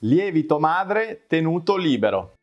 Lievito madre tenuto libero.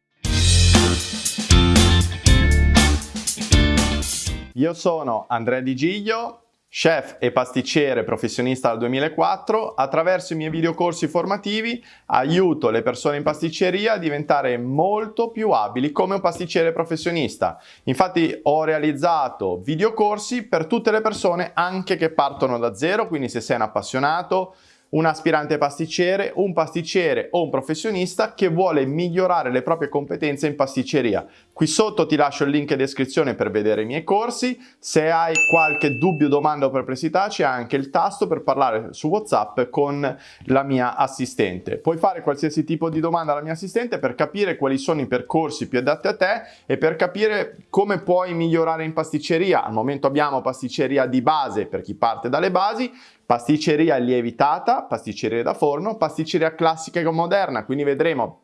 Io sono Andrea Di Giglio, chef e pasticcere professionista dal 2004. Attraverso i miei videocorsi formativi aiuto le persone in pasticceria a diventare molto più abili come un pasticcere professionista. Infatti ho realizzato videocorsi per tutte le persone anche che partono da zero, quindi se sei un appassionato, un aspirante pasticcere, un pasticcere o un professionista che vuole migliorare le proprie competenze in pasticceria. Qui sotto ti lascio il link in descrizione per vedere i miei corsi. Se hai qualche dubbio, domanda o perplessità c'è anche il tasto per parlare su WhatsApp con la mia assistente. Puoi fare qualsiasi tipo di domanda alla mia assistente per capire quali sono i percorsi più adatti a te e per capire come puoi migliorare in pasticceria. Al momento abbiamo pasticceria di base per chi parte dalle basi, pasticceria lievitata, pasticceria da forno, pasticceria classica e moderna, quindi vedremo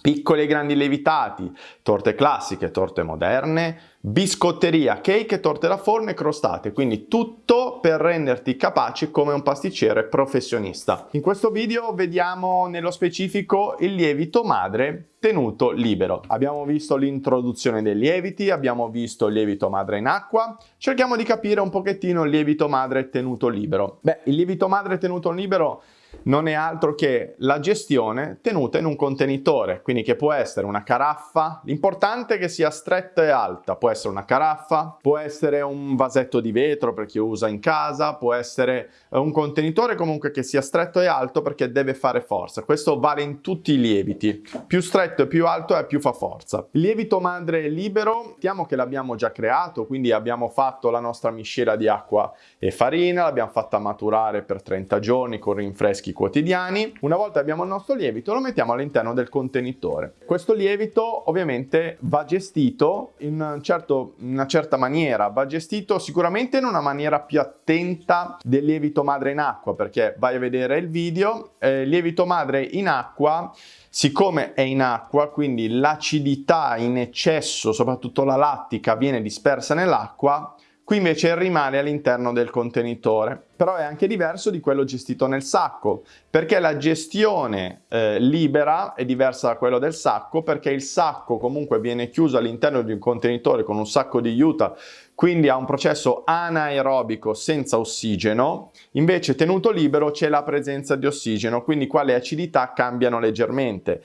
piccoli e grandi lievitati, torte classiche, torte moderne, biscotteria, cake, torte da forno e crostate, quindi tutto per renderti capace come un pasticcere professionista. In questo video vediamo nello specifico il lievito madre tenuto libero. Abbiamo visto l'introduzione dei lieviti, abbiamo visto il lievito madre in acqua, cerchiamo di capire un pochettino il lievito madre tenuto libero. Beh, il lievito madre tenuto libero non è altro che la gestione tenuta in un contenitore, quindi che può essere una caraffa, l'importante è che sia stretta e alta, può essere una caraffa, può essere un vasetto di vetro per chi usa in casa, può essere eh, un contenitore comunque che sia stretto e alto perché deve fare forza, questo vale in tutti i lieviti, più stretto e più alto è più fa forza. Il lievito madre libero, mettiamo che l'abbiamo già creato, quindi abbiamo fatto la nostra miscela di acqua e farina, l'abbiamo fatta maturare per 30 giorni con rinfresco freschi quotidiani. Una volta abbiamo il nostro lievito lo mettiamo all'interno del contenitore. Questo lievito ovviamente va gestito in un certo, una certa maniera, va gestito sicuramente in una maniera più attenta del lievito madre in acqua perché vai a vedere il video, eh, lievito madre in acqua Siccome è in acqua, quindi l'acidità in eccesso, soprattutto la lattica, viene dispersa nell'acqua, Qui invece rimane all'interno del contenitore, però è anche diverso di quello gestito nel sacco, perché la gestione eh, libera è diversa da quello del sacco, perché il sacco comunque viene chiuso all'interno di un contenitore con un sacco di juta, quindi ha un processo anaerobico senza ossigeno, invece tenuto libero c'è la presenza di ossigeno, quindi qua le acidità cambiano leggermente.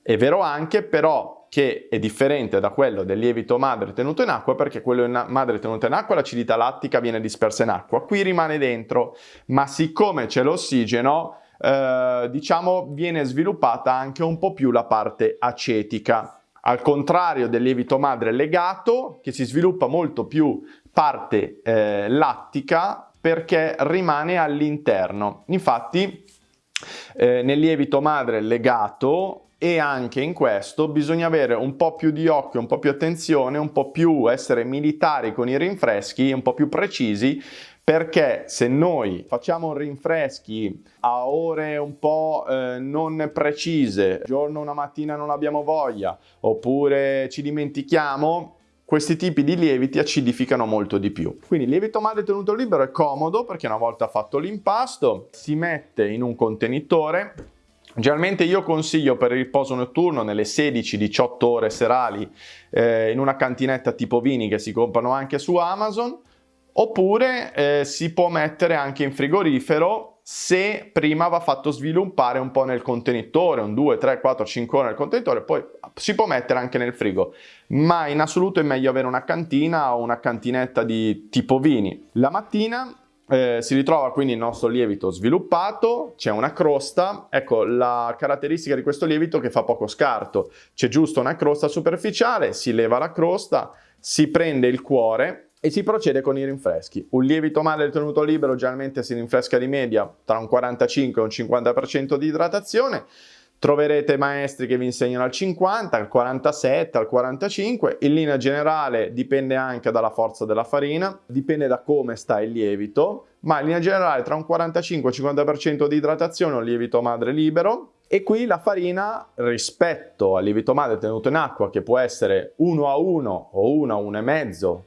È vero anche però che è differente da quello del lievito madre tenuto in acqua perché quello madre tenuto in acqua l'acidità lattica viene dispersa in acqua, qui rimane dentro, ma siccome c'è l'ossigeno eh, diciamo viene sviluppata anche un po' più la parte acetica. Al contrario del lievito madre legato che si sviluppa molto più parte eh, lattica perché rimane all'interno. Infatti eh, nel lievito madre legato e anche in questo bisogna avere un po' più di occhio, un po' più attenzione, un po' più essere militari con i rinfreschi, un po' più precisi perché se noi facciamo rinfreschi a ore un po' eh, non precise, giorno una mattina non abbiamo voglia, oppure ci dimentichiamo, questi tipi di lieviti acidificano molto di più. Quindi il lievito madre tenuto libero è comodo perché una volta fatto l'impasto si mette in un contenitore Generalmente io consiglio per il riposo notturno nelle 16-18 ore serali eh, in una cantinetta tipo vini che si comprano anche su Amazon oppure eh, si può mettere anche in frigorifero se prima va fatto sviluppare un po' nel contenitore, un 2, 3, 4, 5 ore nel contenitore, poi si può mettere anche nel frigo, ma in assoluto è meglio avere una cantina o una cantinetta di tipo vini. La mattina eh, si ritrova quindi il nostro lievito sviluppato, c'è una crosta, ecco la caratteristica di questo lievito che fa poco scarto, c'è giusto una crosta superficiale, si leva la crosta, si prende il cuore e si procede con i rinfreschi. Un lievito madre tenuto libero generalmente si rinfresca di media tra un 45 e un 50% di idratazione, Troverete maestri che vi insegnano al 50, al 47, al 45. In linea generale dipende anche dalla forza della farina, dipende da come sta il lievito, ma in linea generale tra un 45 e un 50% di idratazione un lievito madre libero. E qui la farina rispetto al lievito madre tenuto in acqua, che può essere 1 a 1 o 1 a 1,5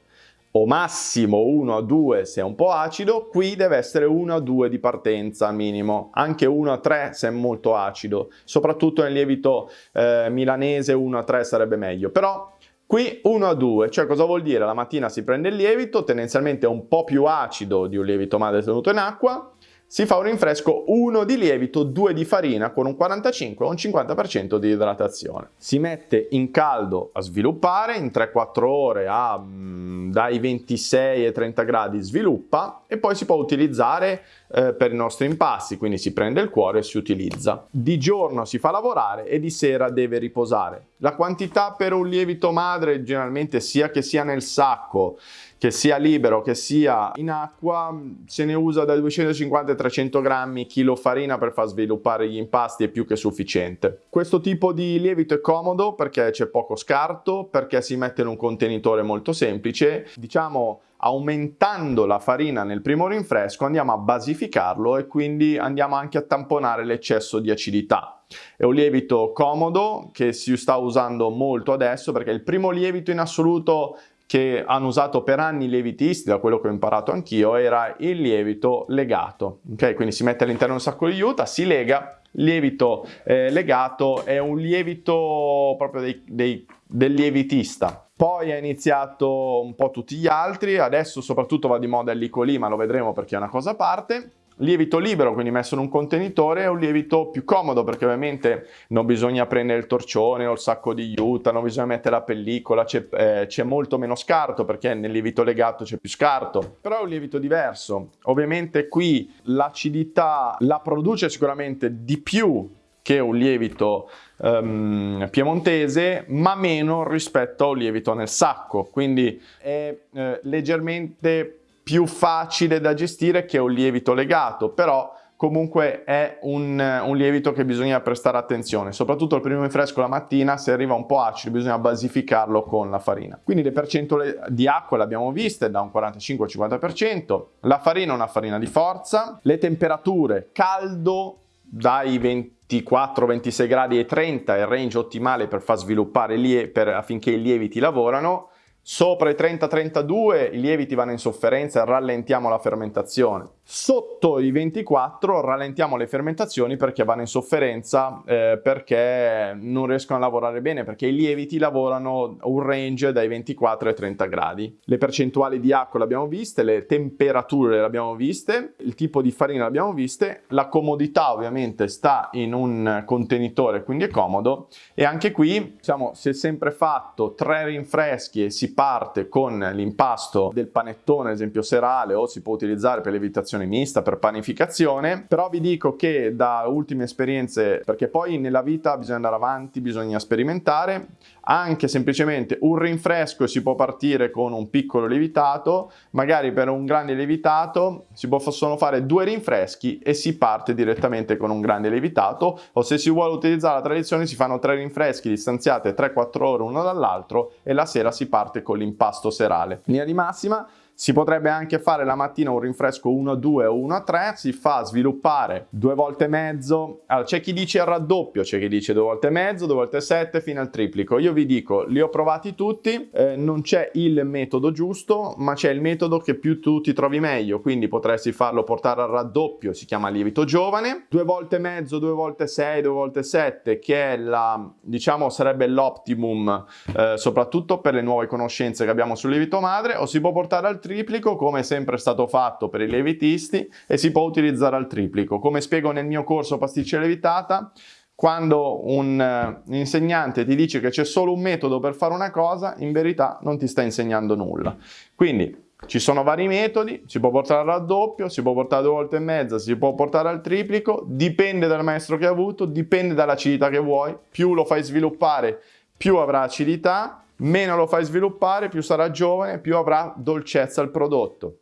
o massimo 1 a 2 se è un po' acido, qui deve essere 1 a 2 di partenza minimo, anche 1 a 3 se è molto acido, soprattutto nel lievito eh, milanese 1 a 3 sarebbe meglio, però Qui 1 a 2, cioè cosa vuol dire? La mattina si prende il lievito, tendenzialmente è un po' più acido di un lievito madre tenuto in acqua, si fa un rinfresco 1 di lievito, 2 di farina con un 45 o un 50% di idratazione. Si mette in caldo a sviluppare, in 3-4 ore a mm, dai 26 ai 30 gradi sviluppa e poi si può utilizzare eh, per i nostri impasti, quindi si prende il cuore e si utilizza. Di giorno si fa lavorare e di sera deve riposare. La quantità per un lievito madre generalmente sia che sia nel sacco che sia libero che sia in acqua se ne usa da 250 a 300 grammi chilo farina per far sviluppare gli impasti è più che sufficiente questo tipo di lievito è comodo perché c'è poco scarto perché si mette in un contenitore molto semplice diciamo aumentando la farina nel primo rinfresco andiamo a basificarlo e quindi andiamo anche a tamponare l'eccesso di acidità. È un lievito comodo che si sta usando molto adesso perché il primo lievito in assoluto che hanno usato per anni i lievitisti, da quello che ho imparato anch'io, era il lievito legato. Ok, quindi si mette all'interno un sacco di juta, si lega, lievito eh, legato è un lievito proprio dei, dei, del lievitista. Poi ha iniziato un po' tutti gli altri, adesso soprattutto va di moda il licolì, ma lo vedremo perché è una cosa a parte lievito libero, quindi messo in un contenitore, è un lievito più comodo perché ovviamente non bisogna prendere il torcione o il sacco di juta, non bisogna mettere la pellicola, c'è eh, molto meno scarto perché nel lievito legato c'è più scarto, però è un lievito diverso. Ovviamente qui l'acidità la produce sicuramente di più che un lievito um, piemontese, ma meno rispetto a un lievito nel sacco, quindi è eh, leggermente più facile da gestire che un lievito legato, però comunque è un, un, lievito che bisogna prestare attenzione, soprattutto il primo rinfresco la mattina, se arriva un po' acido bisogna basificarlo con la farina. Quindi le percentuali di acqua le abbiamo viste da un 45 al 50%, la farina è una farina di forza, le temperature caldo dai 24, 26 gradi ai 30 è il range ottimale per far sviluppare per, affinché i lieviti lavorano, Sopra i 30-32 i lieviti vanno in sofferenza e rallentiamo la fermentazione. Sotto i 24 rallentiamo le fermentazioni perché vanno in sofferenza, eh, perché non riescono a lavorare bene, perché i lieviti lavorano un range dai 24 ai 30 gradi. Le percentuali di acqua le abbiamo viste, le temperature le abbiamo viste, il tipo di farina le abbiamo viste, la comodità ovviamente sta in un contenitore, quindi è comodo e anche qui diciamo, si è sempre fatto tre rinfreschi e si parte con l'impasto del panettone, ad esempio serale, o si può utilizzare per l'evitazione mista, per panificazione, però vi dico che da ultime esperienze, perché poi nella vita bisogna andare avanti, bisogna sperimentare, anche semplicemente un rinfresco si può partire con un piccolo lievitato, magari per un grande lievitato si possono fare due rinfreschi e si parte direttamente con un grande lievitato, o se si vuole utilizzare la tradizione si fanno tre rinfreschi distanziate 3-4 ore uno dall'altro e la sera si parte con l'impasto serale. Linea di massima, si potrebbe anche fare la mattina un rinfresco 1 a 2 o 1 a 3, si fa sviluppare due volte e mezzo. Allora, c'è chi dice il raddoppio, c'è chi dice due volte e mezzo, due volte e sette fino al triplico. Io vi dico, li ho provati tutti, eh, non c'è il metodo giusto, ma c'è il metodo che più tu ti trovi meglio, quindi potresti farlo portare al raddoppio, si chiama lievito giovane, due volte e mezzo, due volte sei, due volte sette, che è la, diciamo, sarebbe l'optimum, eh, soprattutto per le nuove conoscenze che abbiamo sul lievito madre, o si può portare al triplico triplico come è sempre stato fatto per i lievitisti e si può utilizzare al triplico. Come spiego nel mio corso pasticceria lievitata, quando un uh, insegnante ti dice che c'è solo un metodo per fare una cosa, in verità non ti sta insegnando nulla. Quindi ci sono vari metodi, si può portare al raddoppio, si può portare due volte e mezza, si può portare al triplico, dipende dal maestro che hai avuto, dipende dall'acidità che vuoi, più lo fai sviluppare più avrà acidità, meno lo fai sviluppare, più sarà giovane, più avrà dolcezza il prodotto.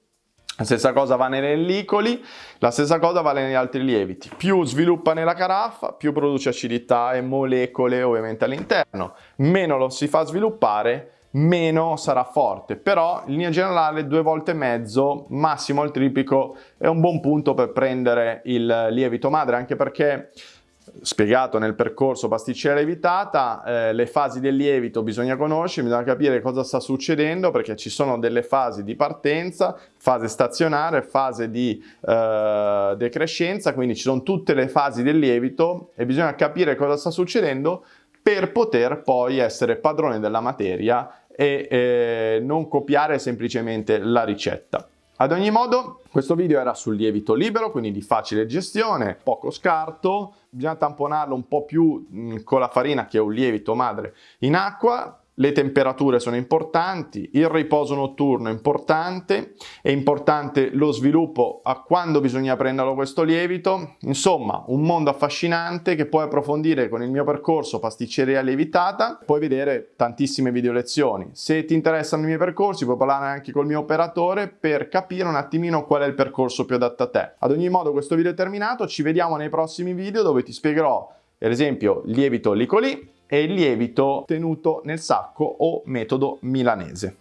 La stessa cosa va nei pellicoli, la stessa cosa vale negli altri lieviti. Più sviluppa nella caraffa, più produce acidità e molecole ovviamente all'interno. Meno lo si fa sviluppare, meno sarà forte. Però in linea generale due volte e mezzo, massimo il tripico, è un buon punto per prendere il lievito madre, anche perché spiegato nel percorso pasticcera lievitata, eh, le fasi del lievito bisogna conoscere, bisogna capire cosa sta succedendo perché ci sono delle fasi di partenza, fase stazionaria, fase di eh, decrescenza, quindi ci sono tutte le fasi del lievito e bisogna capire cosa sta succedendo per poter poi essere padrone della materia e eh, non copiare semplicemente la ricetta. Ad ogni modo, questo video era sul lievito libero, quindi di facile gestione, poco scarto, bisogna tamponarlo un po' più mm, con la farina che è un lievito madre in acqua, le temperature sono importanti, il riposo notturno è importante, è importante lo sviluppo a quando bisogna prenderlo questo lievito, insomma un mondo affascinante che puoi approfondire con il mio percorso pasticceria lievitata, puoi vedere tantissime video lezioni. Se ti interessano i miei percorsi puoi parlare anche col mio operatore per capire un attimino qual è il percorso più adatto a te. Ad ogni modo questo video è terminato, ci vediamo nei prossimi video dove ti spiegherò per esempio lievito licoli e il lievito tenuto nel sacco o metodo milanese.